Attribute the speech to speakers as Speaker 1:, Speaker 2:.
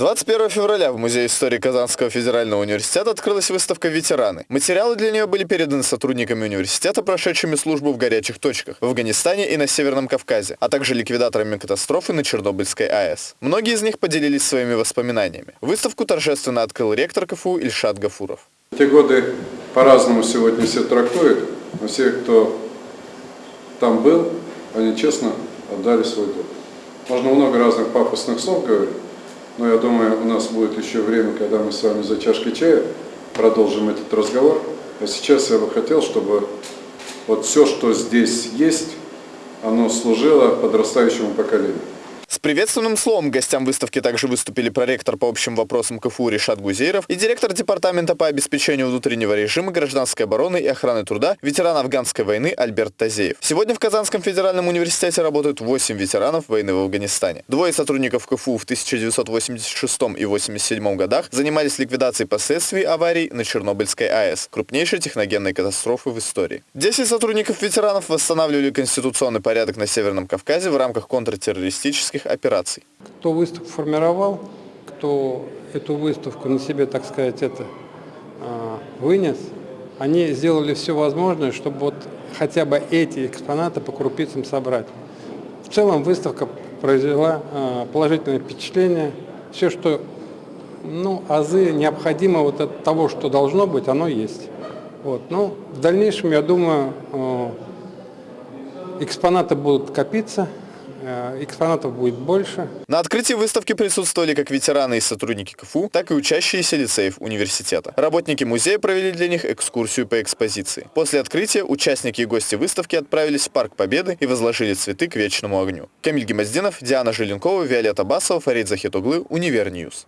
Speaker 1: 21 февраля в Музее истории Казанского федерального университета открылась выставка «Ветераны». Материалы для нее были переданы сотрудниками университета, прошедшими службу в горячих точках в Афганистане и на Северном Кавказе, а также ликвидаторами катастрофы на Чернобыльской АЭС. Многие из них поделились своими воспоминаниями. Выставку торжественно открыл ректор КФУ Ильшат Гафуров.
Speaker 2: Те годы по-разному сегодня все трактуют, но все, кто там был, они честно отдали свой долг. Можно много разных пафосных слов говорить, но я думаю, у нас будет еще время, когда мы с вами за чашкой чая продолжим этот разговор. А сейчас я бы хотел, чтобы вот все, что здесь есть, оно служило подрастающему поколению.
Speaker 1: С приветственным словом гостям выставки также выступили проректор по общим вопросам КФУ Решат Гузейров и директор департамента по обеспечению внутреннего режима гражданской обороны и охраны труда, ветеран афганской войны Альберт Тазеев. Сегодня в Казанском федеральном университете работают 8 ветеранов войны в Афганистане. Двое сотрудников КФУ в 1986 и 1987 годах занимались ликвидацией последствий аварий на Чернобыльской АЭС, крупнейшей техногенной катастрофы в истории. 10 сотрудников ветеранов восстанавливали конституционный порядок на Северном Кавказе в рамках контртеррористических всяческих операций.
Speaker 3: Кто выставку формировал, кто эту выставку на себе, так сказать, это а, вынес, они сделали все возможное, чтобы вот хотя бы эти экспонаты по крупицам собрать. В целом выставка произвела а, положительное впечатление. Все, что ну, азы необходимо вот от того, что должно быть, оно есть. Вот. Ну, в дальнейшем, я думаю, а, экспонаты будут копиться, экспонатов будет больше.
Speaker 1: На открытии выставки присутствовали как ветераны и сотрудники КФУ, так и учащиеся лицеев университета. Работники музея провели для них экскурсию по экспозиции. После открытия участники и гости выставки отправились в Парк Победы и возложили цветы к вечному огню. Камиль Гемоздинов, Диана Желенкова, Виолетта Басова, Фарид Захитуглы, Univer News.